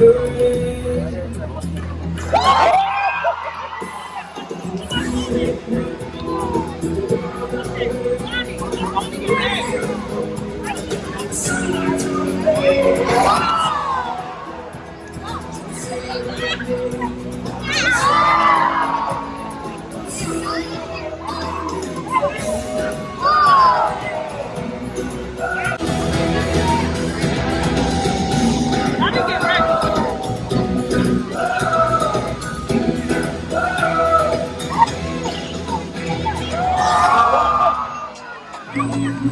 never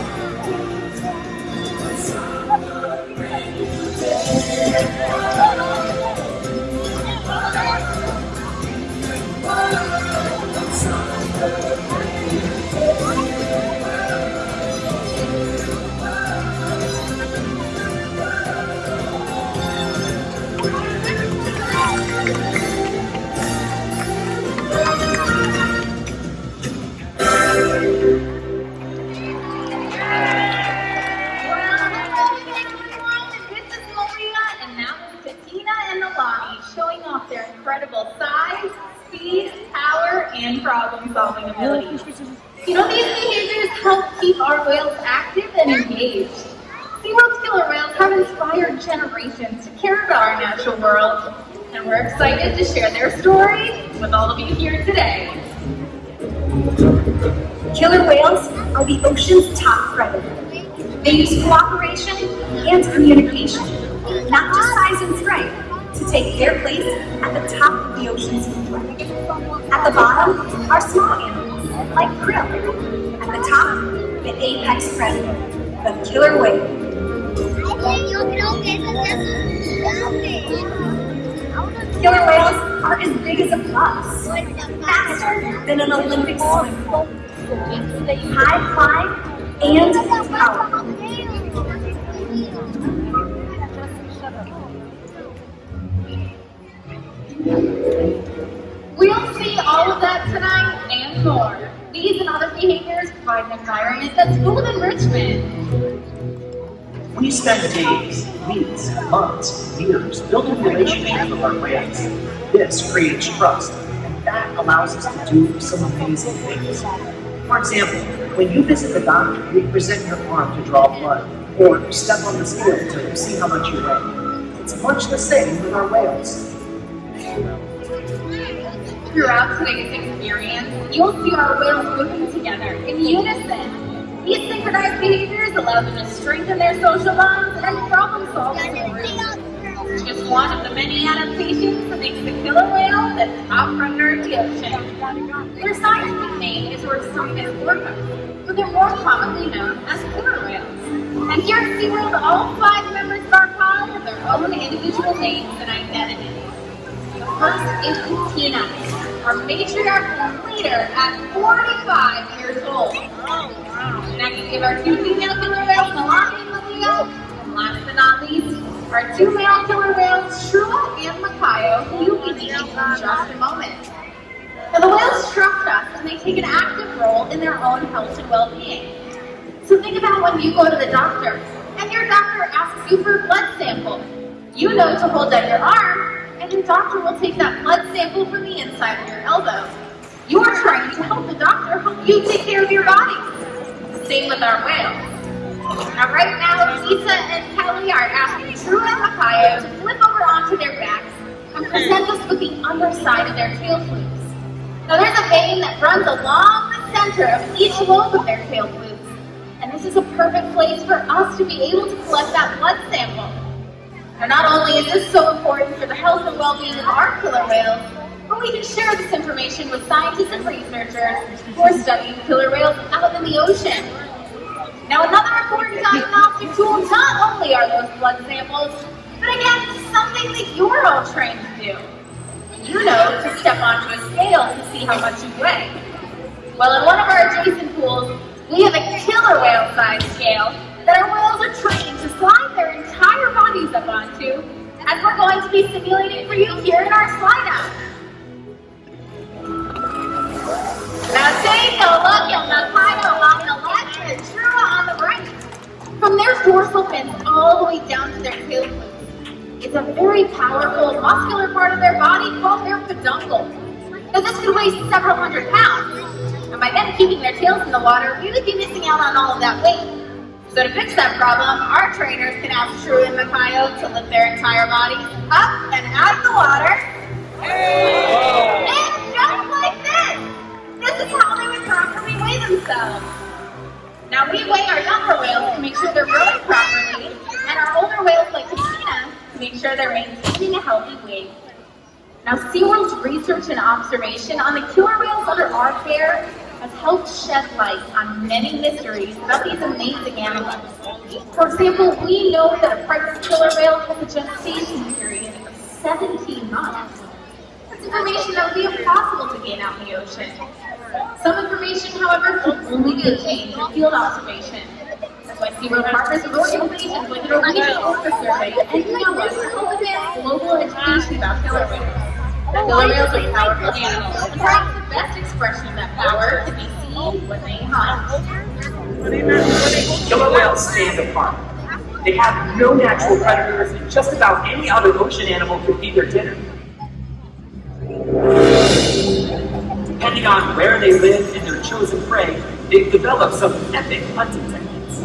Oh! And problem-solving abilities. You know, these behaviors help keep our whales active and engaged. SeaWorld's killer whales have inspired generations to care about our natural world, and we're excited to share their story with all of you here today. Killer whales are the ocean's top predator. They use cooperation and communication, not just size and strength, to take their place at the top of the ocean's threat. At the bottom are small animals, like krill. At the top, the apex predator, the killer whale. Killer whales are as big as a bus, faster than an Olympic swim high climb, and power. We'll see all of that tonight and more. These and other behaviors provide an environment that's full of enrichment. We spend days, weeks, months, years building relationships with our whales. This creates trust, and that allows us to do some amazing things. For example, when you visit the doctor, we present your arm to draw blood, or step on the scale to see how much you weigh. It's much the same with our whales. Throughout today's experience, you'll see our whales working together in unison. These synchronized behaviors allow them to strengthen their social bonds and problem a. Just one of the many adaptations that makes the killer whale the top predator of the ocean. Their scientific name is Orcinus orca, but they're more commonly known as killer whales. And here at SeaWorld, all five members of our pod have their own individual names and identities. First is Tina, our matriarch leader at 45 years old. Next, we have our two female killer whales, Nalani and Malia. And last but not least, are two male killer whales, Trua and Makaio, who you'll be meeting in just a moment. Now the whales trust us and they take an active role in their own health and well-being. So think about when you go to the doctor and your doctor asks you for a blood sample. You know to hold out your arm and your doctor will take that blood sample from the inside of your elbow. You're trying to help the doctor help you take care of your body. Same with our whales. Now right now, Lisa and Kelly are asking Trua and Makaio to flip over onto their backs and present us with the underside of their tail flukes. Now there's a vein that runs along the center of each lobe of their tail flukes, and this is a perfect place for us to be able to collect that blood sample. Now not only is this so important for the health and well-being of our killer whales, but we can share this information with scientists and researchers who are studying killer whales out in the ocean. Now another important diagnostic tool not only are those blood samples, but again, something that you're all trained to do you know to step onto a scale to see how much you weigh. Well, in one of our adjacent pools, you here in our slide out. Now take a look at Makaio on the left and Trua on the right. From their dorsal fins all the way down to their tail flukes, it's a very powerful muscular part of their body called their peduncle. Now this could weigh several hundred pounds. And by them keeping their tails in the water, we would be missing out on all of that weight. So to fix that problem, our trainers can ask Trua and Makaio to lift their entire bodies up out of the water. And just like this. This is how they would properly weigh themselves. Now we weigh our younger whales to make sure they're growing properly, and our older whales like Christina make sure they're maintaining a healthy weight. Now, SeaWorld's research and observation on the killer whales under our care has helped shed light on many mysteries about these amazing animals. For example, we know that a pregnant killer whale has a gestation period 17 months. That's information that would be impossible to gain out in the ocean. Some information, however, can only be obtained in field observation like SeaWorld partners with organizations like the Norwegian Orca Survey and NOAA to help advance global education about killer whales. Killer whales are powerful animals, and perhaps the best expression of that power can be seen when they hunt. Killer whales stand apart. They have no natural predators, and just about any other ocean animal can feed their dinner. Depending on where they live and their chosen prey, they've developed some epic hunting techniques.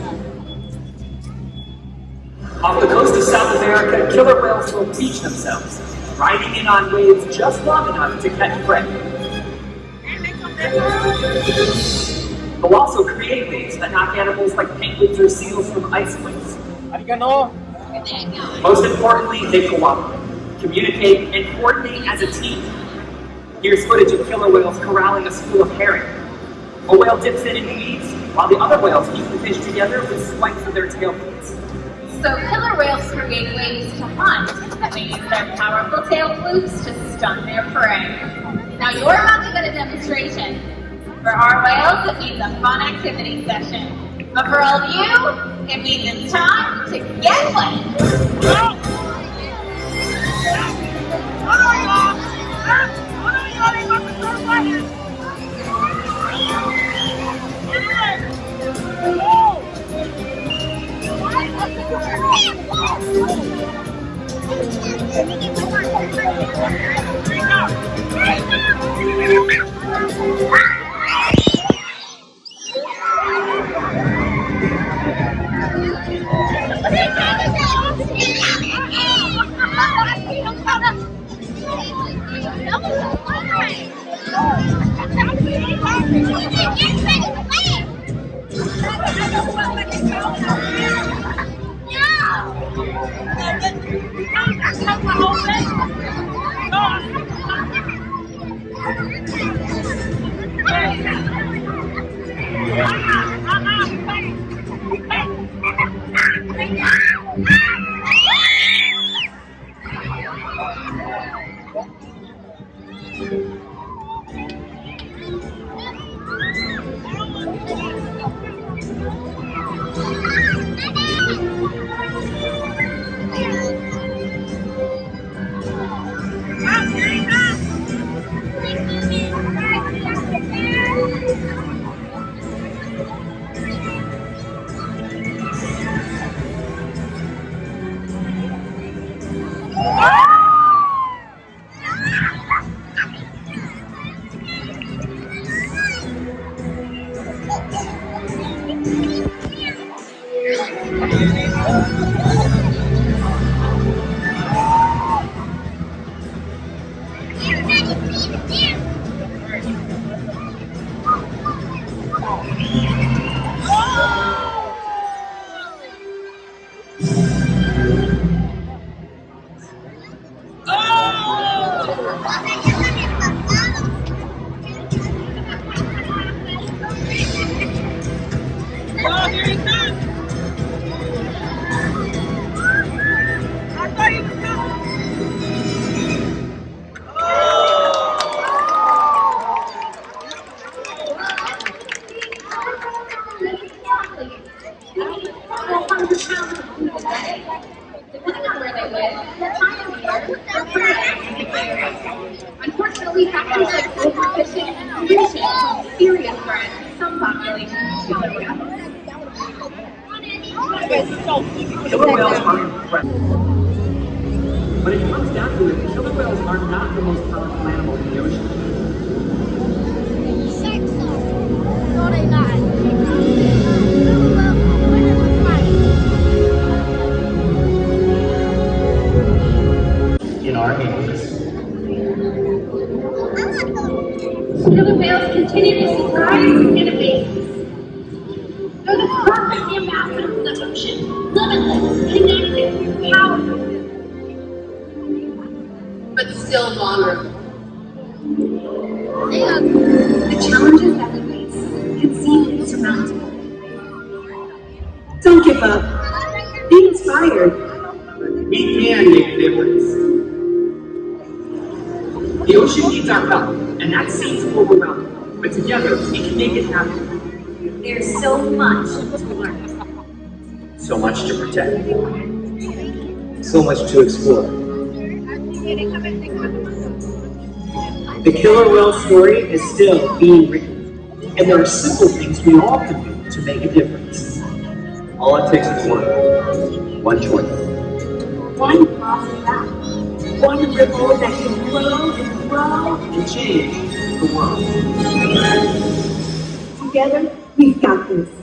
Off the coast of South America, killer whales will teach themselves, riding in on waves just long enough to catch prey. They'll also create waves that knock animals like penguins or seals from ice cliffs. Most importantly, they cooperate, communicate, and coordinate as a team. Here's footage of killer whales corralling a school of herring. A whale dips in and eats, while the other whales keep the fish together with swipes of their tail fins. So killer whales create ways to hunt, and they use their powerful tail flukes to stun their prey. Now you're about to get a demonstration. For our whales, it means a fun activity session. But for all of you, it means it's time to get wet. 내们이거아프 다. 我看见。Killer whales aren't. But it comes down to it, killer whales are not the most powerful animal in the ocean. No, they're not. In our hands. Killer whales continuously thrive in innovations. They're ocean, limitless, connected, powerful, but still vulnerable. The challenges that we face can seem insurmountable. Don't give up. Be inspired. We can make a difference. The ocean needs our help, and that seems overwhelming. But together, we can make it happen. There's so much to learn. So much to protect. So much to explore. The killer whale story is still being written, And there are simple things we all can do to make a difference. all it takes is one. One choice. One positive act. One ripple that can grow and grow. And change the world. Together, we've got this.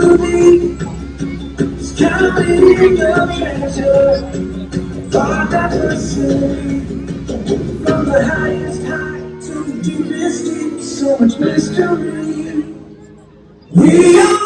Unique. Counting the treasure. Far diversity. From the highest high to the deepest deep. So much mystery. We are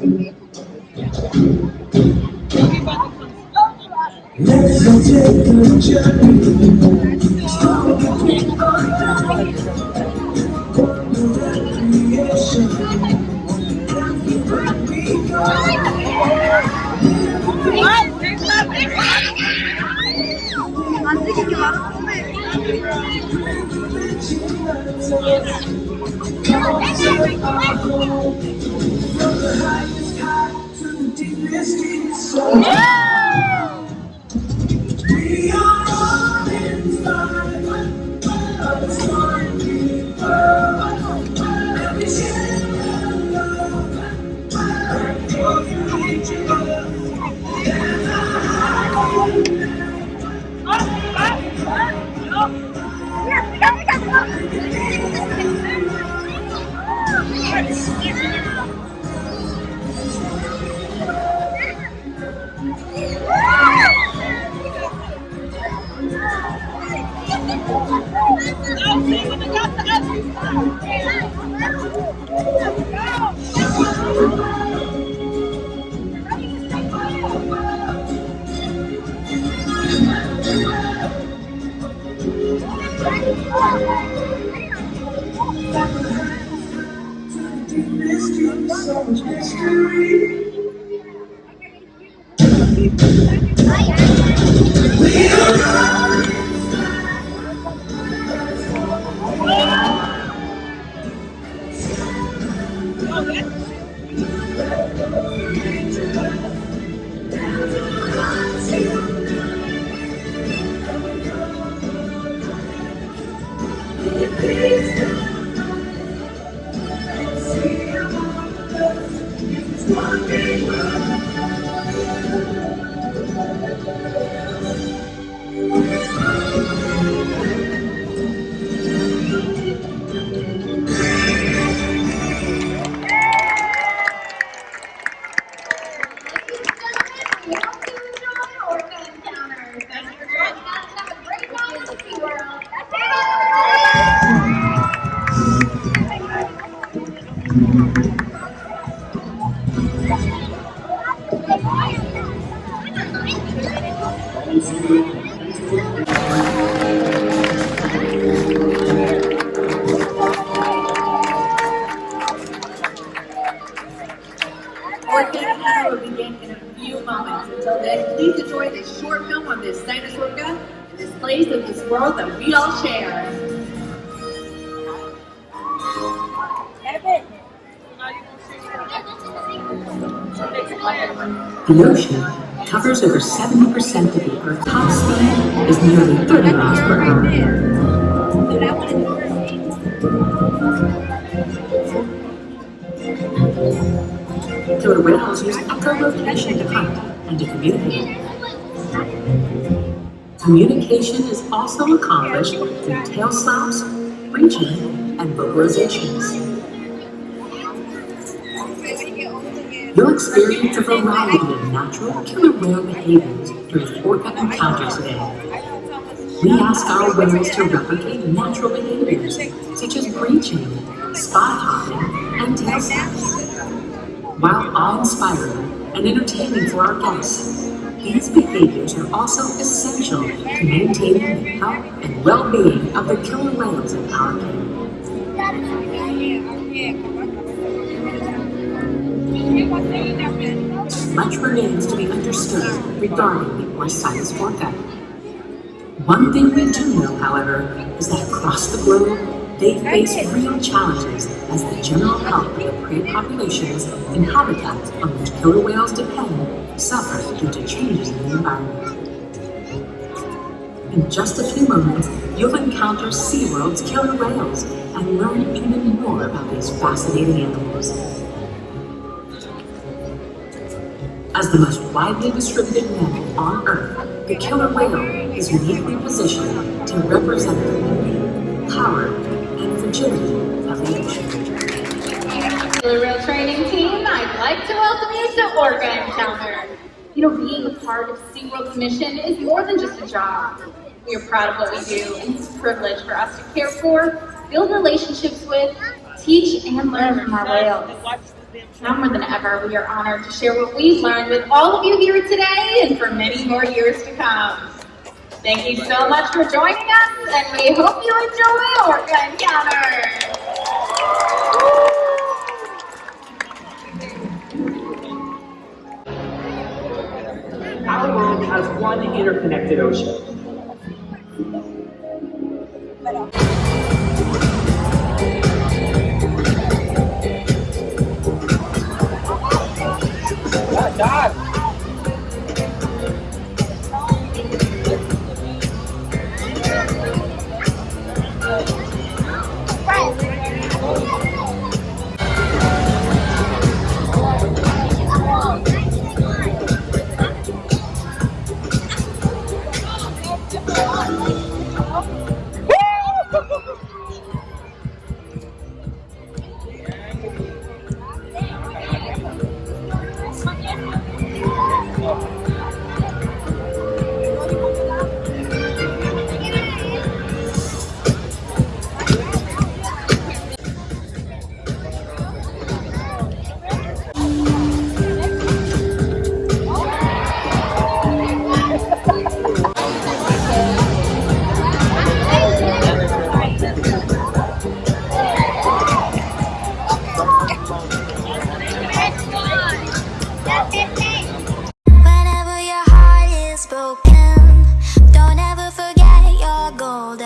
Let's go take a journey. Start with a recreation. We go. From the deep. Mystery, mystery. We Communication is also accomplished through tail slaps, breaching, and vocalizations. You'll experience a variety of natural killer whale behaviors during orca encounters today. We ask our whales to replicate natural behaviors such as breaching, spy hopping, and tail snaps. While awe-inspiring and entertaining for our guests, these behaviors are also essential to maintaining the health and well-being of the killer whales in our care. Much remains to be understood regarding the Orcinus orca. One thing we do know, however, is that across the globe, they face real challenges as the general health of the prey populations and habitats on which killer whales depend suffer due to changes in the environment. In just a few moments, you'll encounter SeaWorld's killer whales and learn even more about these fascinating animals. As the most widely distributed mammal on Earth, the killer whale is uniquely positioned to represent the power, and fragility of the ocean. Killer Whale Training Team, I'd like to welcome you to Orca Encounter. You know, being a part of SeaWorld's mission is more than just a job. We are proud of what we do, and it's a privilege for us to care for, build relationships with, teach, and learn from our whales. Now more than ever, we are honored to share what we've learned with all of you here today and for many more years to come. Thank you so much for joining us, and we hope you enjoy Orca Encounter. Our world has one interconnected ocean.